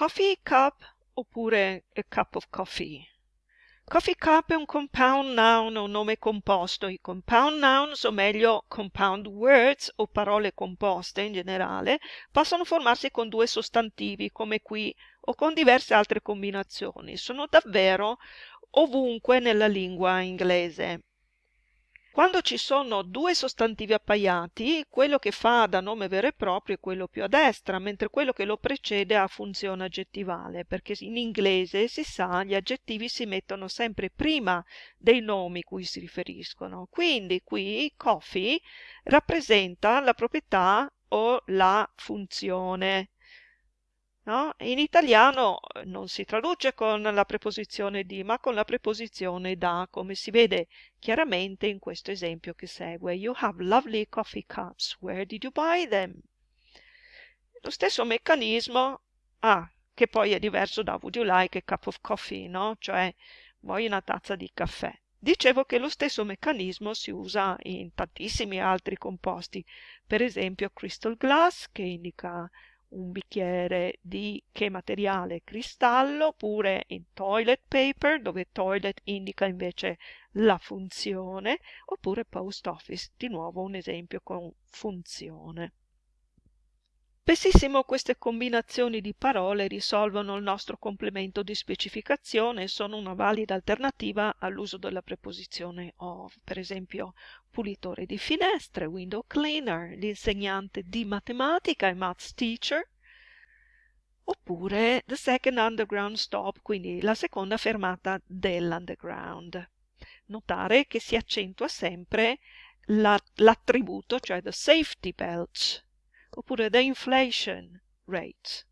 coffee cup oppure a cup of coffee? Coffee cup è un compound noun, un nome composto. I compound nouns, o meglio compound words o parole composte in generale, possono formarsi con due sostantivi, come qui, o con diverse altre combinazioni. Sono davvero ovunque nella lingua inglese. Quando ci sono due sostantivi appaiati, quello che fa da nome vero e proprio è quello più a destra, mentre quello che lo precede ha funzione aggettivale, perché in inglese si sa gli aggettivi si mettono sempre prima dei nomi cui si riferiscono. Quindi qui coffee rappresenta la proprietà o la funzione No? In italiano eh, non si traduce con la preposizione di, ma con la preposizione da, come si vede chiaramente in questo esempio che segue. You have lovely coffee cups. Where did you buy them? Lo stesso meccanismo, ah, che poi è diverso da would you like a cup of coffee, no? Cioè, vuoi una tazza di caffè. Dicevo che lo stesso meccanismo si usa in tantissimi altri composti, per esempio crystal glass, che indica un bicchiere di che materiale? Cristallo, oppure in toilet paper, dove toilet indica invece la funzione, oppure post office, di nuovo un esempio con funzione. Spessissimo queste combinazioni di parole risolvono il nostro complemento di specificazione e sono una valida alternativa all'uso della preposizione of. Per esempio, pulitore di finestre, window cleaner, l'insegnante di matematica, e maths teacher, oppure the second underground stop, quindi la seconda fermata dell'underground. Notare che si accentua sempre l'attributo, cioè the safety belt, oppure the inflation rate.